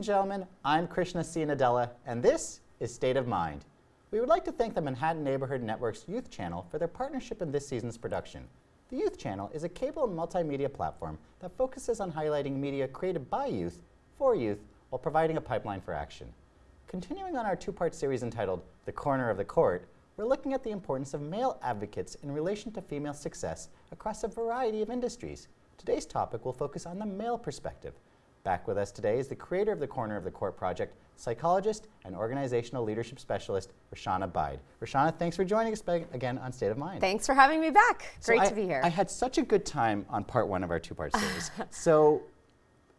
and gentlemen, I'm Krishna C. Nadella, and this is State of Mind. We would like to thank the Manhattan Neighborhood Network's Youth Channel for their partnership in this season's production. The Youth Channel is a cable and multimedia platform that focuses on highlighting media created by youth, for youth, while providing a pipeline for action. Continuing on our two-part series entitled The Corner of the Court, we're looking at the importance of male advocates in relation to female success across a variety of industries. Today's topic will focus on the male perspective. Back with us today is the creator of the Corner of the Court project, psychologist and organizational leadership specialist, Rashana Bide. Rashana, thanks for joining us again on State of Mind. Thanks for having me back. So Great I, to be here. I had such a good time on part one of our two-part series. so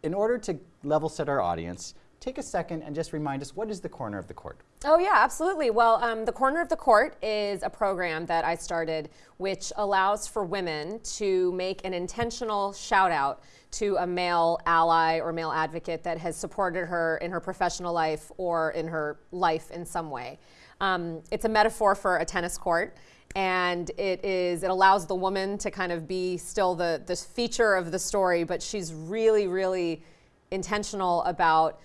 in order to level set our audience, take a second and just remind us what is the Corner of the Court? Oh, yeah, absolutely. Well, um, the Corner of the Court is a program that I started which allows for women to make an intentional shout out to a male ally or male advocate that has supported her in her professional life or in her life in some way. Um, it's a metaphor for a tennis court and it is it allows the woman to kind of be still the the feature of the story but she's really really intentional about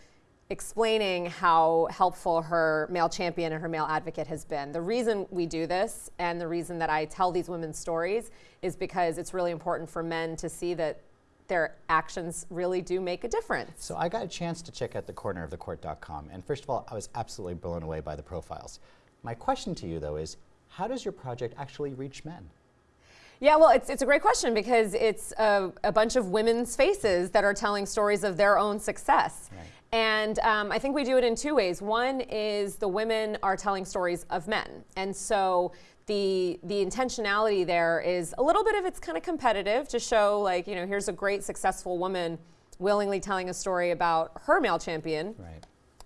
explaining how helpful her male champion and her male advocate has been. The reason we do this and the reason that I tell these women's stories is because it's really important for men to see that their actions really do make a difference. So I got a chance to check out the cornerofthecourt.com and first of all, I was absolutely blown away by the profiles. My question to you though is, how does your project actually reach men? Yeah, well, it's, it's a great question because it's a, a bunch of women's faces that are telling stories of their own success. Right. And um, I think we do it in two ways. One is the women are telling stories of men. And so the, the intentionality there is a little bit of it's kind of competitive to show like, you know, here's a great successful woman willingly telling a story about her male champion. Right.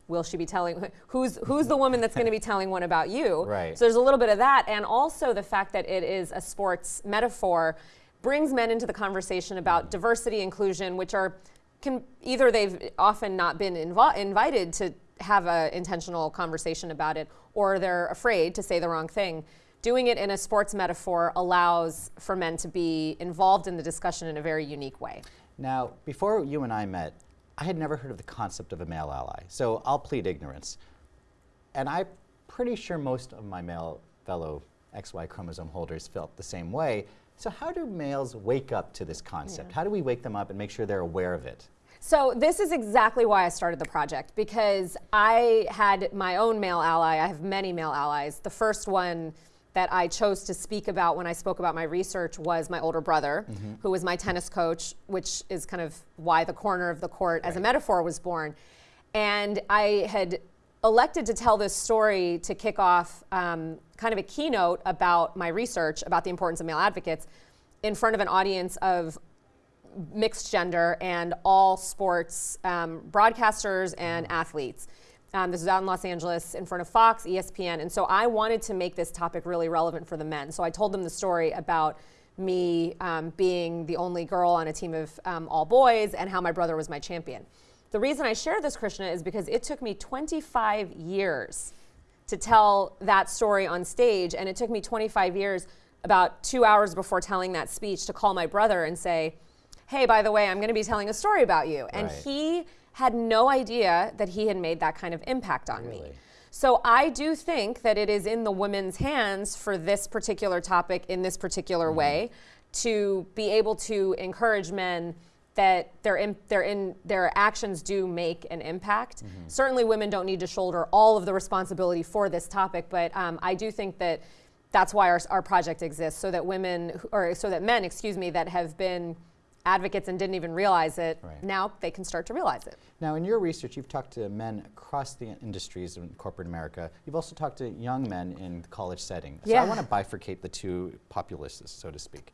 Will she be telling, who's, who's the woman that's going to be telling one about you? Right. So there's a little bit of that. And also the fact that it is a sports metaphor brings men into the conversation about diversity, inclusion, which are can either they've often not been invi invited to have an intentional conversation about it or they're afraid to say the wrong thing. Doing it in a sports metaphor allows for men to be involved in the discussion in a very unique way. Now, before you and I met, I had never heard of the concept of a male ally, so I'll plead ignorance. And I'm pretty sure most of my male fellow XY chromosome holders felt the same way. So how do males wake up to this concept? Yeah. How do we wake them up and make sure they're aware of it? So this is exactly why I started the project because I had my own male ally. I have many male allies. The first one that I chose to speak about when I spoke about my research was my older brother, mm -hmm. who was my tennis coach, which is kind of why the corner of the court right. as a metaphor was born. And I had elected to tell this story to kick off um, kind of a keynote about my research about the importance of male advocates in front of an audience of mixed gender and all sports um, broadcasters and athletes. Um, this was out in Los Angeles in front of Fox, ESPN, and so I wanted to make this topic really relevant for the men. So I told them the story about me um, being the only girl on a team of um, all boys and how my brother was my champion. The reason I share this, Krishna, is because it took me 25 years to tell that story on stage, and it took me 25 years, about two hours before telling that speech, to call my brother and say, hey, by the way, I'm going to be telling a story about you. And right. he had no idea that he had made that kind of impact on really? me. So I do think that it is in the women's hands for this particular topic in this particular mm -hmm. way to be able to encourage men that their, in, their, in, their actions do make an impact. Mm -hmm. Certainly women don't need to shoulder all of the responsibility for this topic, but um, I do think that that's why our, our project exists, so that women, or so that men, excuse me, that have been advocates and didn't even realize it, right. now they can start to realize it. Now in your research, you've talked to men across the industries in corporate America. You've also talked to young men in the college setting. So yeah. I want to bifurcate the two populaces, so to speak.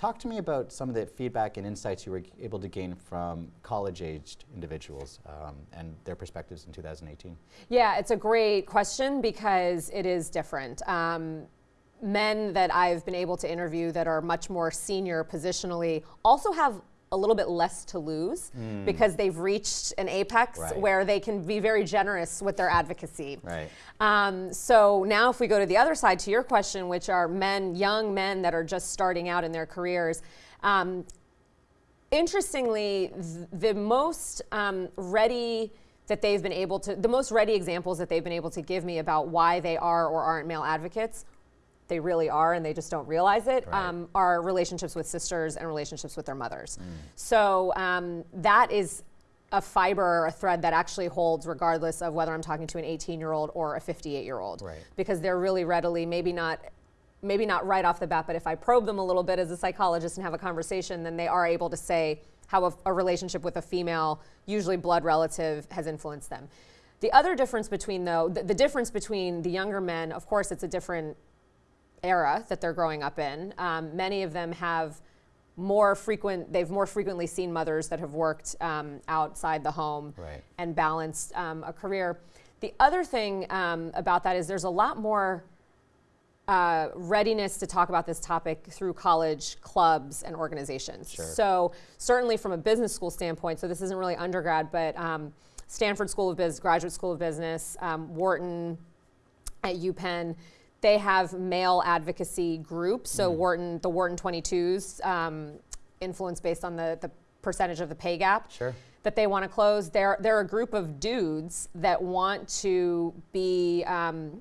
Talk to me about some of the feedback and insights you were able to gain from college-aged individuals um, and their perspectives in 2018. Yeah, it's a great question because it is different. Um, men that I've been able to interview that are much more senior positionally also have a little bit less to lose mm. because they've reached an apex right. where they can be very generous with their advocacy. Right. Um, so now if we go to the other side to your question, which are men, young men that are just starting out in their careers, um, interestingly, th the most um, ready that they've been able to, the most ready examples that they've been able to give me about why they are or aren't male advocates, they really are and they just don't realize it, Right. um, are relationships with sisters and relationships with their mothers. So um, that is a fiber or a thread that actually holds regardless of whether I'm talking to an 18 year old or a 58 year old. Right. Because they're really readily, maybe not. Maybe not right off the bat, but if I probe them a little bit as a psychologist and have a conversation, then they are able to say how a, a relationship with a female, usually blood relative, has influenced them. The other difference between, though, the, the difference between the younger men, of course, it's a different era that they're growing up in. Um, many of them have more frequent, they've more frequently seen mothers that have worked um, outside the home Right. and balanced um, a career. The other thing um, about that is there's a lot more uh, readiness to talk about this topic through college clubs and organizations. Sure. So certainly from a business school standpoint, so this isn't really undergrad, but um, Stanford School of Business, Graduate School of Business, um, Wharton at UPenn, they have male advocacy groups. So Wharton, the Wharton 22s, um, influence based on the, the percentage of the pay gap Sure. that they want to close. They're, they're a group of dudes that want to be um,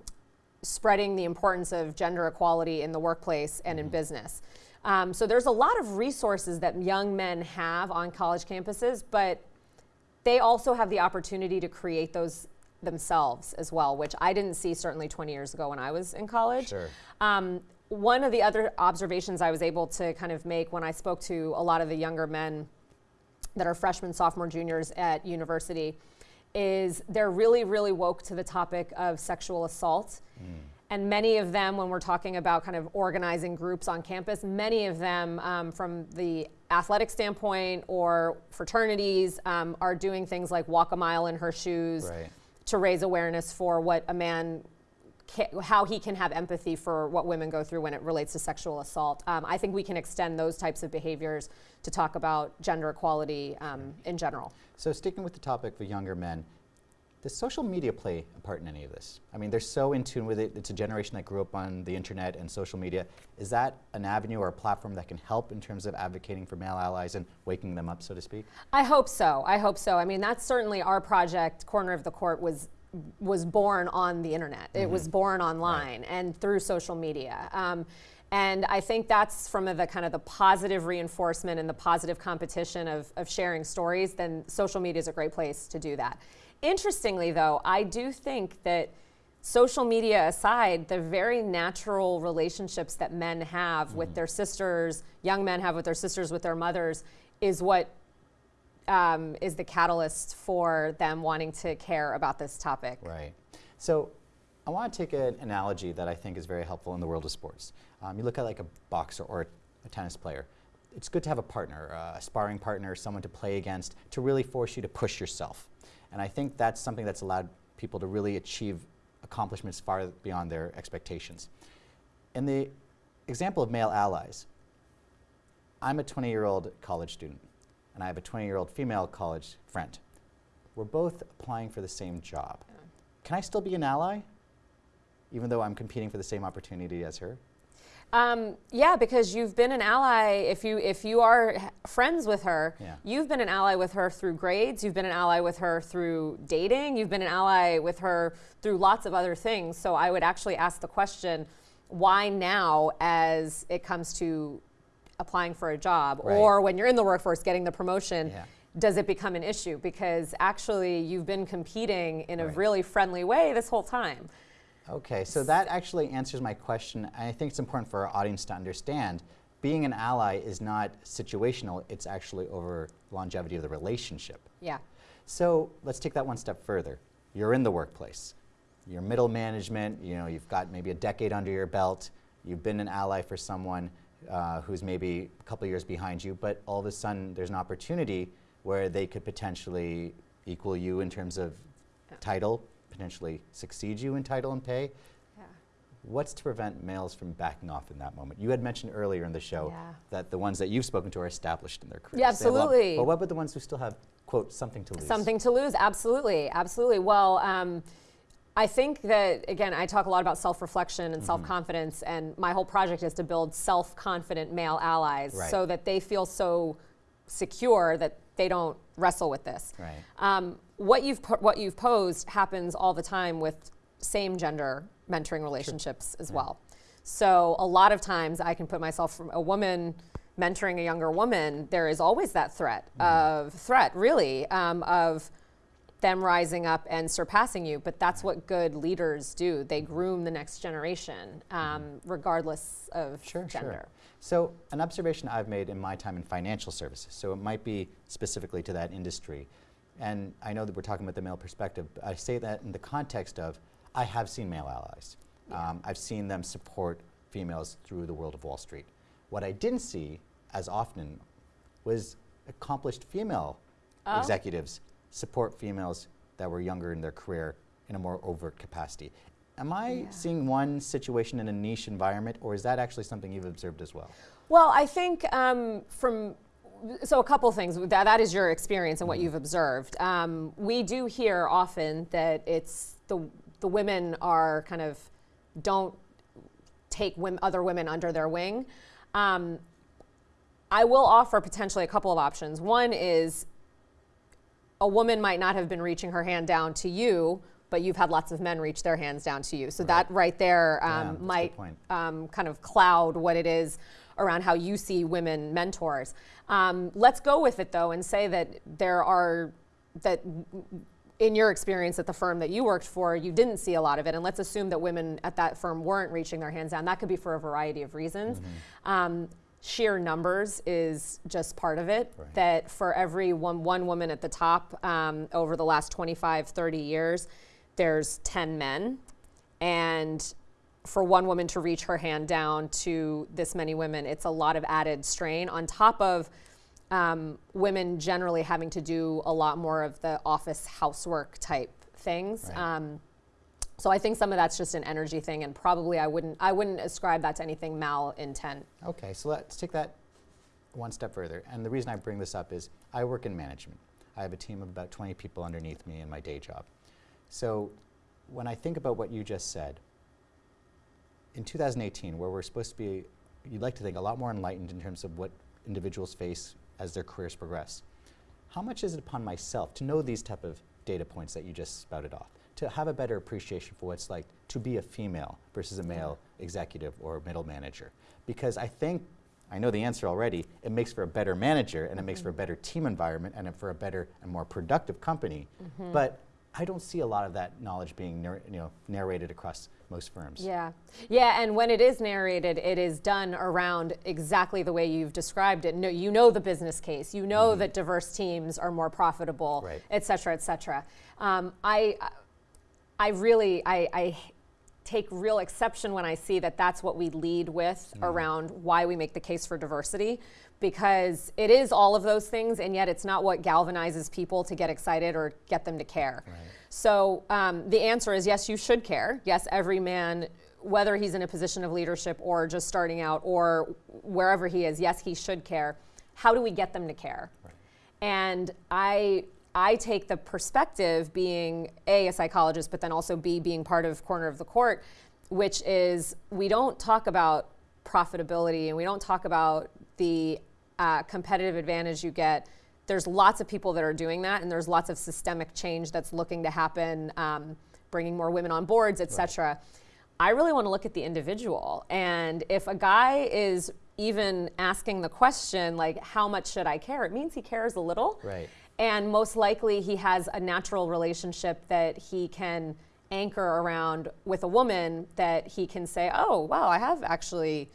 spreading the importance of gender equality in the workplace and in business. Um, so there's a lot of resources that young men have on college campuses, but they also have the opportunity to create those themselves as well, which I didn't see certainly 20 years ago when I was in college. Sure. Um, one of the other observations I was able to kind of make when I spoke to a lot of the younger men that are freshmen, sophomore, juniors at university is they're really, really woke to the topic of sexual assault. And many of them, when we're talking about kind of organizing groups on campus, many of them, um, from the athletic standpoint or fraternities, um, are doing things like walk a mile in her shoes Right. To raise awareness for what a man how he can have empathy for what women go through when it relates to sexual assault. Um, I think we can extend those types of behaviors to talk about gender equality um, in general. So sticking with the topic for younger men, does social media play a part in any of this? I mean, they're so in tune with it. It's a generation that grew up on the internet and social media. Is that an avenue or a platform that can help in terms of advocating for male allies and waking them up, so to speak? I hope so. I hope so. I mean, that's certainly our project. Corner of the Court was was born on the internet. It was born online and through social media. Um, and I think that's from the kind of the positive reinforcement and the positive competition of, of sharing stories. Then social media is a great place to do that. Interestingly, though, I do think that social media aside, the very natural relationships that men have with their sisters, young men have with their sisters, with their mothers, is what um, is the catalyst for them wanting to care about this topic. Right. So I want to take an analogy that I think is very helpful in the world of sports. Um, you look at like a boxer or a tennis player. It's good to have a partner, uh, a sparring partner, someone to play against, to really force you to push yourself. And I think that's something that's allowed people to really achieve accomplishments far beyond their expectations. In the example of male allies, I'm a 20 year old college student, and I have a 20 year old female college friend. We're both applying for the same job. Can I still be an ally, even though I'm competing for the same opportunity as her? Um, yeah, because you've been an ally. If you if you are friends with her, Yeah. you've been an ally with her through grades. You've been an ally with her through dating. You've been an ally with her through lots of other things. So I would actually ask the question, why now, as it comes to applying for a job, Right. or when you're in the workforce getting the promotion? Yeah. Does it become an issue? Because actually, you've been competing in a really friendly way this whole time. Okay, so that actually answers my question. I think it's important for our audience to understand being an ally is not situational, it's actually over longevity of the relationship. Yeah. So let's take that one step further. You're in the workplace. You're middle management, you know, you've got maybe a decade under your belt. You've been an ally for someone uh, who's maybe a couple years behind you, but all of a sudden there's an opportunity where they could potentially equal you in terms of title, potentially succeed you in title and pay. Yeah. What's to prevent males from backing off in that moment? You had mentioned earlier in the show Yeah. that the ones that you've spoken to are established in their careers. Yeah, They have a lot- absolutely. But what about the ones who still have, quote, something to lose? Something to lose, absolutely, absolutely. Well, um, I think that again, I talk a lot about self-reflection Mm-hmm. and self-confidence, and my whole project is to build self-confident male allies Right. so that they feel so secure that they don't wrestle with this. Right. Um, what you've what you've posed happens all the time with same gender mentoring relationships as well. So a lot of times I can put myself from a woman mentoring a younger woman. There is always that threat of threat, really, um, of them rising up and surpassing you. But that's what good leaders do. They groom the next generation, um, regardless of Sure, gender. sure. So, an observation I've made in my time in financial services, so it might be specifically to that industry, and I know that we're talking about the male perspective, but I say that in the context of I have seen male allies. Um, I've seen them support females through the world of Wall Street. What I didn't see as often was accomplished female Oh. executives support females that were younger in their career in a more overt capacity. Am I Yeah. seeing one situation in a niche environment, or is that actually something you've observed as well? Well, I think um, from so a couple things that, that is your experience and what you've observed. Um, we do hear often that it's the the women are kind of don't take other women under their wing. Um, I will offer potentially a couple of options. One is a woman might not have been reaching her hand down to you, but you've had lots of men reach their hands down to you. So that right there um, good might um, kind of cloud what it is around how you see women mentors. Um, let's go with it though and say that there are that in your experience at the firm that you worked for, you didn't see a lot of it, and let's assume that women at that firm weren't reaching their hands down. That could be for a variety of reasons. Mm-hmm. Um, sheer numbers is just part of it. Right. That for every one, one woman at the top um, over the last 25, 30 years, there's 10 men. And for one woman to reach her hand down to this many women, it's a lot of added strain on top of um, women generally having to do a lot more of the office housework type things. Right. Um, so I think some of that's just an energy thing, and probably I wouldn't I wouldn't ascribe that to anything mal intent. Okay, so let's take that one step further. And the reason I bring this up is I work in management. I have a team of about 20 people underneath me in my day job. So when I think about what you just said, in 2018, where we're supposed to be, you'd like to think, a lot more enlightened in terms of what individuals face as their careers progress. How much is it upon myself to know these type of data points that you just spouted off, to have a better appreciation for what it's like to be a female versus a male executive or middle manager? Because I think, I know the answer already, it makes for a better manager and it makes for a mm-hmm. better team environment and for a better and more productive company. Mm-hmm. But I don't see a lot of that knowledge being you know, narrated across most firms. Yeah. Yeah, and when it is narrated, it is done around exactly the way you've described it. No, you know the business case. You know that diverse teams are more profitable, Right. et cetera, et cetera. Um, I, I really, I, I take real exception when I see that that's what we lead with around why we make the case for diversity, because it is all of those things, and yet it's not what galvanizes people to get excited or get them to care. Right. So um, the answer is yes, you should care. Yes, every man, whether he's in a position of leadership or just starting out or wherever he is, yes, he should care. How do we get them to care? And I I take the perspective being a a psychologist, but then also b being part of corner of the court, which is we don't talk about profitability and we don't talk about the uh, competitive advantage you get. There's lots of people that are doing that, and there's lots of systemic change that's looking to happen, um, bringing more women on boards, et cetera. I really want to look at the individual. And if a guy is even asking the question, like, how much should I care? It means he cares a little. Right. And most likely he has a natural relationship that he can anchor around with a woman that he can say, oh, wow, I have actually,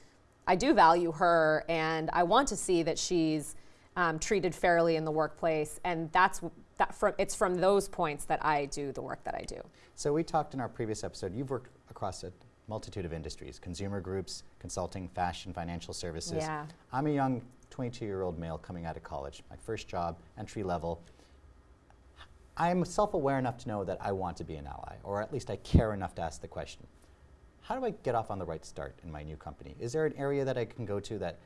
I do value her and I want to see that she's um, treated fairly in the workplace. And that's that from, it's from those points that I do the work that I do. So we talked in our previous episode, you've worked across a multitude of industries, consumer groups, consulting, fashion, financial services. Yeah. I'm a young 22-year-old male coming out of college, my first job, entry level. I'm self-aware enough to know that I want to be an ally, or at least I care enough to ask the question. How do I get off on the right start in my new company? Is there an area that I can go to that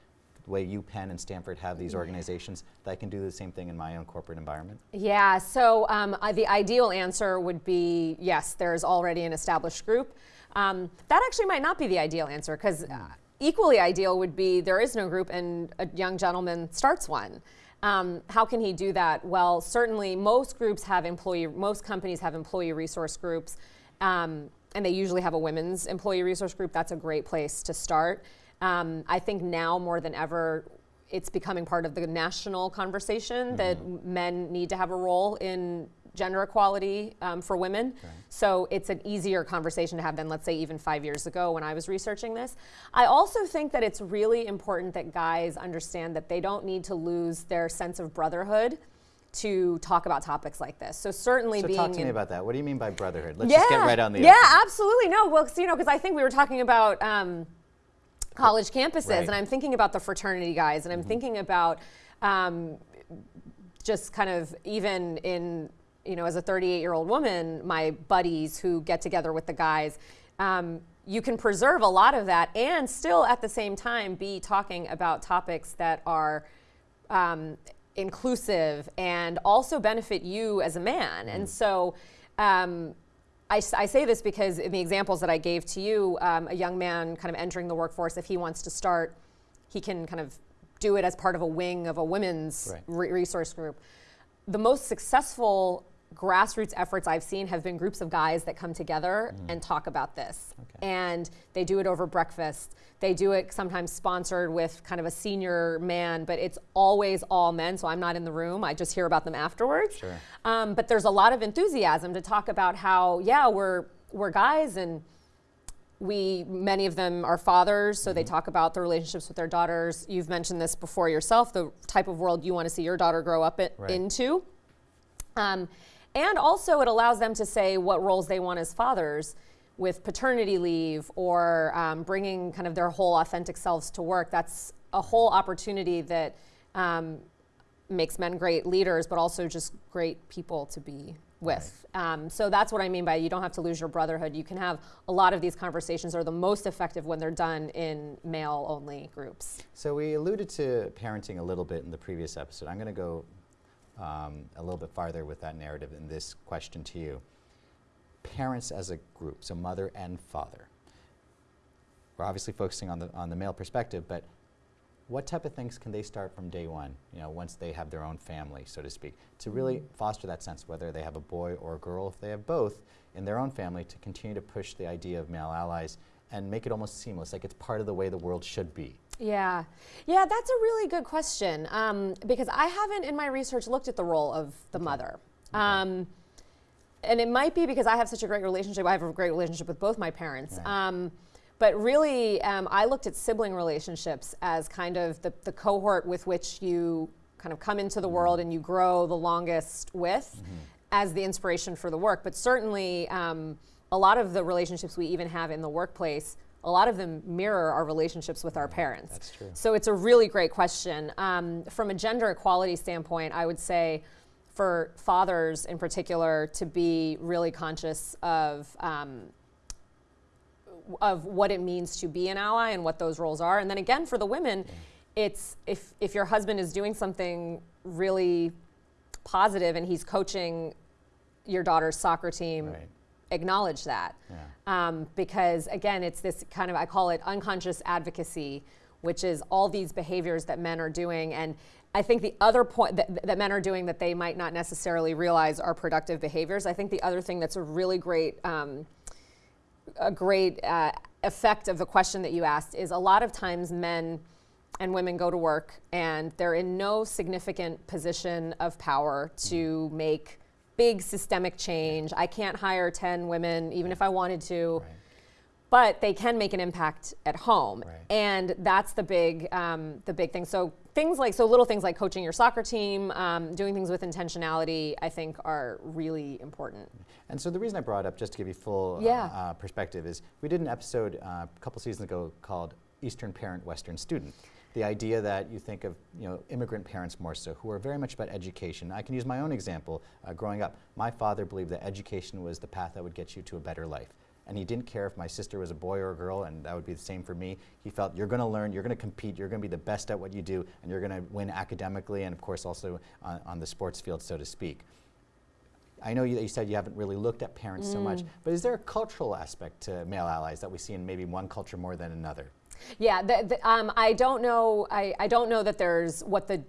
the way UPenn and Stanford have these organizations, that I can do the same thing in my own corporate environment? Yeah, so um, uh, the ideal answer would be yes, there's already an established group. Um, that actually might not be the ideal answer because uh, equally ideal would be there is no group and a young gentleman starts one. Um, how can he do that? Well, certainly most groups have employee, most companies have employee resource groups, um, and they usually have a women's employee resource group. That's a great place to start. Um, I think now more than ever, it's becoming part of the national conversation that men need to have a role in gender equality um, for women. So it's an easier conversation to have than, let's say, even five years ago when I was researching this. I also think that it's really important that guys understand that they don't need to lose their sense of brotherhood to talk about topics like this. So certainly So being talk to me about that. What do you mean by brotherhood? Let's just get right on the yeah, open. absolutely. No, well, you know, because I think we were talking about um, college campuses, Right. And I'm thinking about the fraternity guys, and I'm thinking about um, just kind of even in you know as a 38 year old woman, my buddies who get together with the guys. Um, you can preserve a lot of that and still at the same time be talking about topics that are um, inclusive and also benefit you as a man. And so um, I, I say this because in the examples that I gave to you, um, a young man kind of entering the workforce, if he wants to start, he can kind of do it as part of a wing of a women's Right. re- resource group. The most successful grassroots efforts I've seen have been groups of guys that come together and talk about this. Okay. And they do it over breakfast. They do it sometimes sponsored with kind of a senior man, but it's always all men, so I'm not in the room. I just hear about them afterwards. Sure. Um, but there's a lot of enthusiasm to talk about how, yeah, we're we're guys and we many of them are fathers so they Mm-hmm. talk about the relationships with their daughters you've mentioned this before yourself the type of world you want to see your daughter grow up Right. into um, and also it allows them to say what roles they want as fathers with paternity leave or um, bringing kind of their whole authentic selves to work that's a whole opportunity that um, makes men great leaders, but also just great people to be with. Um, so that's what I mean by you don't have to lose your brotherhood. You can have a lot of these conversations are the most effective when they're done in male only groups. So we alluded to parenting a little bit in the previous episode. I'm going to go um, a little bit farther with that narrative in this question to you. Parents as a group, so mother and father. We're obviously focusing on the on the male perspective, but what type of things can they start from day one? You know, once they have their own family, so to speak, to really foster that sense, whether they have a boy or a girl, if they have both in their own family, to continue to push the idea of male allies and make it almost seamless, like it's part of the way the world should be. Yeah, yeah, that's a really good question um, because I haven't in my research looked at the role of the mother. Um, and it might be because I have such a great relationship. I have a great relationship with both my parents. Right. Um, but really, um, I looked at sibling relationships as kind of the, the cohort with which you kind of come into the world and you grow the longest with as the inspiration for the work. But certainly, um, a lot of the relationships we even have in the workplace, a lot of them mirror our relationships with our parents. That's true. So it's a really great question. Um, from a gender equality standpoint, I would say for fathers in particular to be really conscious of um, of what it means to be an ally and what those roles are. And then again, for the women, it's if if your husband is doing something really positive and he's coaching your daughter's soccer team, Right. Acknowledge that. Yeah. Um, because again, it's this kind of, I call it unconscious advocacy, which is all these behaviors that men are doing. And I think the other point that, that men are doing that they might not necessarily realize are productive behaviors. I think the other thing that's a really great, um, a great uh, effect of the question that you asked is a lot of times men and women go to work and they're in no significant position of power to make big systemic change. I can't hire 10 women even if I wanted to Right. but they can make an impact at home Right. and that's the big um, the big thing so things like so little things like coaching your soccer team um, doing things with intentionality i think are really important And so the reason I brought up, just to give you full uh, uh, perspective, is we did an episode uh, a couple seasons ago called Eastern Parent, Western Student. The idea that you think of you know immigrant parents more so, who are very much about education. I can use my own example. Uh, growing up, my father believed that education was the path that would get you to a better life. And he didn't care if my sister was a boy or a girl, and that would be the same for me. He felt you're going to learn, you're going to compete, you're going to be the best at what you do, and you're going to win academically, and of course also on, on the sports field, so to speak. I know you, that you said you haven't really looked at parents so much, but is there a cultural aspect to male allies that we see in maybe one culture more than another? Yeah the, the, um, i don't know I, I don't know that there's what the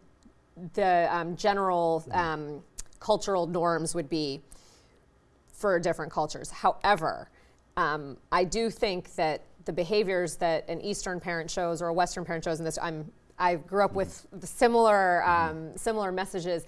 the um, general um, cultural norms would be for different cultures. However, um, I do think that the behaviors that an Eastern parent shows or a Western parent shows, and this I'm I grew up with the similar um, similar messages.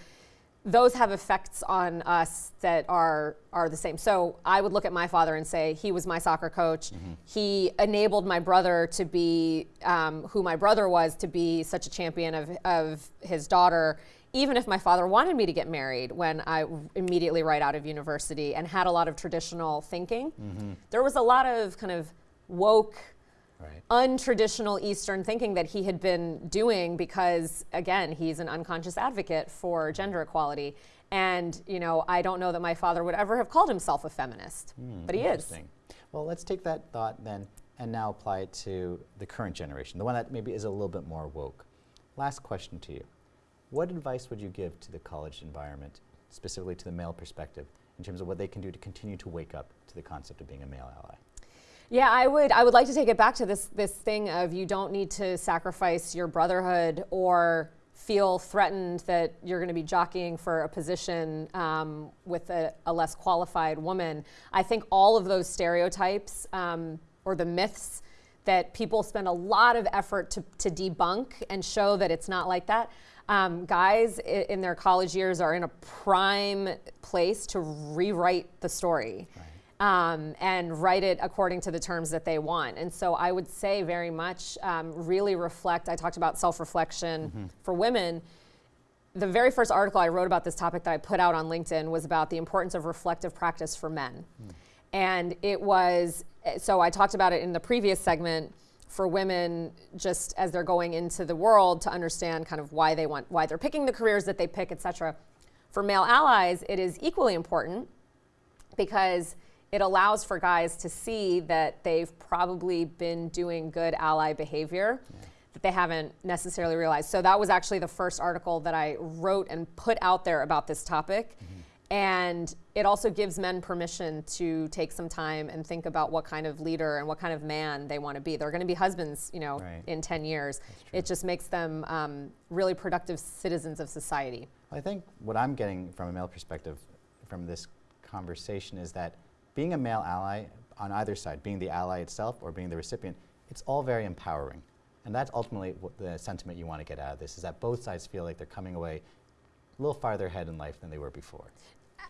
Those have effects on us that are are the same. So I would look at my father and say he was my soccer coach. He enabled my brother to be um, who my brother was to be such a champion of of his daughter even if my father wanted me to get married when I immediately right out of university and had a lot of traditional thinking, there was a lot of kind of woke, Right. untraditional Eastern thinking that he had been doing because, again, he's an unconscious advocate for gender equality. And, you know, I don't know that my father would ever have called himself a feminist, hmm, but he is. Well, let's take that thought then and now apply it to the current generation, the one that maybe is a little bit more woke. Last question to you. What advice would you give to the college environment, specifically to the male perspective, in terms of what they can do to continue to wake up to the concept of being a male ally? Yeah, I would. I would like to take it back to this this thing of you don't need to sacrifice your brotherhood or feel threatened that you're going to be jockeying for a position um, with a, a less qualified woman. I think all of those stereotypes um, or the myths that people spend a lot of effort to, to debunk and show that it's not like that. Um, guys in their college years are in a prime place to rewrite the story um, and write it according to the terms that they want. And so I would say very much um, really reflect. I talked about self reflection for women. The very first article I wrote about this topic that I put out on LinkedIn was about the importance of reflective practice for men. And it was, so I talked about it in the previous segment for women just as they're going into the world to understand kind of why they want, why they're picking the careers that they pick, et cetera. For male allies, it is equally important because it allows for guys to see that they've probably been doing good ally behavior that they haven't necessarily realized. So that was actually the first article that I wrote and put out there about this topic. And it also gives men permission to take some time and think about what kind of leader and what kind of man they want to be. They're going to be husbands, you know, Right. in 10 years. It just makes them um, really productive citizens of society. I think what I'm getting from a male perspective from this conversation is that being a male ally on either side, being the ally itself or being the recipient, it's all very empowering. And that's ultimately what the sentiment you want to get out of this is that both sides feel like they're coming away a little farther ahead in life than they were before.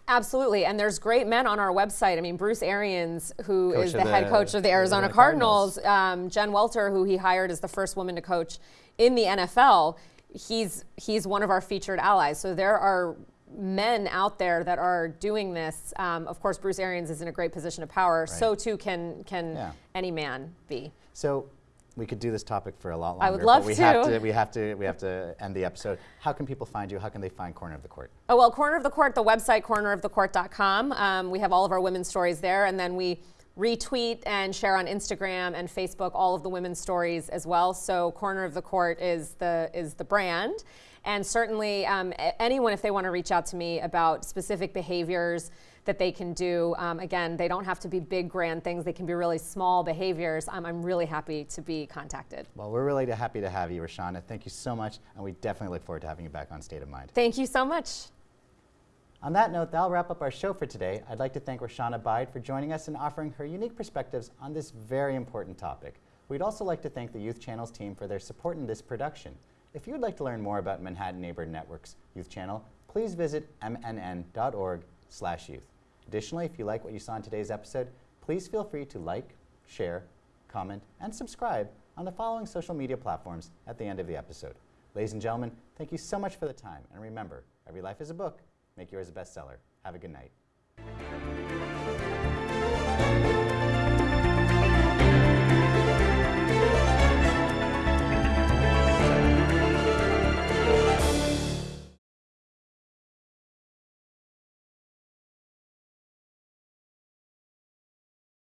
Absolutely, and there's great men on our website. I mean, Bruce Arians, who Coach is of the, head coach of the Arizona, Arizona Cardinals, um, Jen Welter, who he hired as the first woman to coach in the NFL. He's he's one of our featured allies. So there are men out there that are doing this. Um, of course, Bruce Arians is in a great position of power. So too can can Yeah. any man be. So we could do this topic for a lot longer. I would but love we Have to. to. We have to. We have to end the episode. How can people find you? How can they find Corner of the Court? Oh, well, Corner of the Court, the website, cornerofthecourt.com. Um, we have all of our women's stories there, and then we retweet and share on Instagram and Facebook all of the women's stories as well. So, Corner of the Court is the is the brand, and certainly um, anyone, if they want to reach out to me about specific behaviors that they can do, um, again, they don't have to be big, grand things. They can be really small behaviors. Um, I'm really happy to be contacted. Well, we're really happy to have you, Rashana. Thank you so much, and we definitely look forward to having you back on State of Mind. Thank you so much. On that note, that'll wrap up our show for today. I'd like to thank Rashana Bide for joining us and offering her unique perspectives on this very important topic. We'd also like to thank the Youth Channels team for their support in this production. If you would like to learn more about Manhattan Neighborhood Network's Youth Channel, please visit mnn.org/youth. Additionally, if you like what you saw in today's episode, please feel free to like, share, comment, and subscribe on the following social media platforms at the end of the episode. Ladies and gentlemen, thank you so much for the time, and remember, every life is a book. Make yours a bestseller. Have a good night.